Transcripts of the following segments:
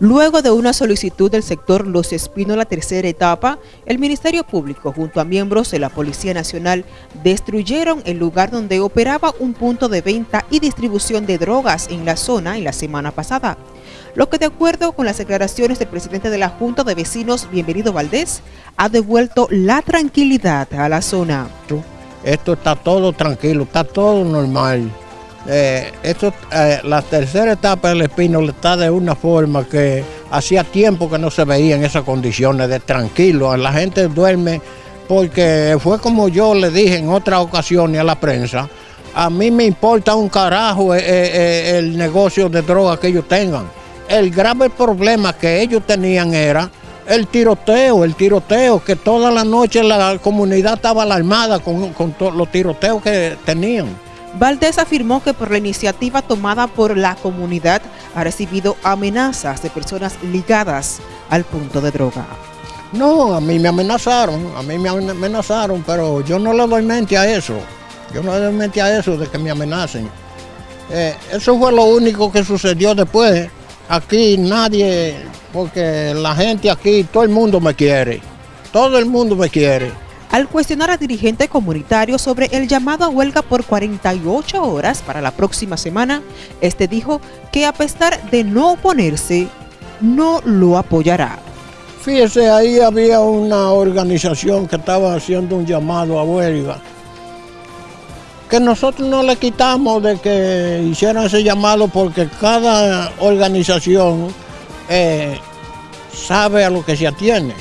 Luego de una solicitud del sector Los Espinos, la tercera etapa, el Ministerio Público junto a miembros de la Policía Nacional destruyeron el lugar donde operaba un punto de venta y distribución de drogas en la zona en la semana pasada. Lo que de acuerdo con las declaraciones del presidente de la Junta de Vecinos, Bienvenido Valdés, ha devuelto la tranquilidad a la zona. Esto está todo tranquilo, está todo normal. Eh, esto, eh, la tercera etapa del Espino está de una forma que hacía tiempo que no se veía en esas condiciones de tranquilo. La gente duerme porque fue como yo le dije en otras ocasiones a la prensa, a mí me importa un carajo eh, el negocio de droga que ellos tengan. El grave problema que ellos tenían era el tiroteo, el tiroteo, que toda la noche la comunidad estaba alarmada con, con los tiroteos que tenían. Valdés afirmó que por la iniciativa tomada por la comunidad ha recibido amenazas de personas ligadas al punto de droga. No, a mí me amenazaron, a mí me amenazaron, pero yo no le doy mente a eso. Yo no le doy mente a eso de que me amenacen. Eh, eso fue lo único que sucedió después. Aquí nadie, porque la gente aquí, todo el mundo me quiere. Todo el mundo me quiere. Al cuestionar al dirigente comunitario sobre el llamado a huelga por 48 horas para la próxima semana, este dijo que a pesar de no oponerse, no lo apoyará. Fíjese, ahí había una organización que estaba haciendo un llamado a huelga, que nosotros no le quitamos de que hicieran ese llamado porque cada organización eh, sabe a lo que se atiene.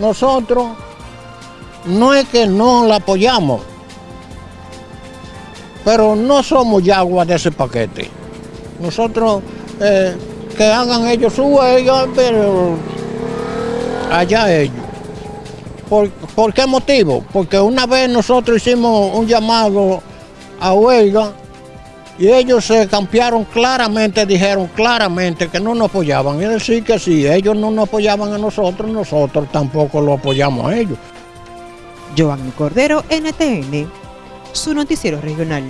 Nosotros no es que no la apoyamos, pero no somos yagua de ese paquete. Nosotros, eh, que hagan ellos su huelga, pero allá ellos. ¿Por, qué motivo? Porque una vez nosotros hicimos un llamado a huelga y ellos se cambiaron claramente, dijeron claramente que no nos apoyaban. Es decir, que si ellos no nos apoyaban a nosotros, nosotros tampoco lo apoyamos a ellos. Joan Cordero, NTN, su noticiero regional.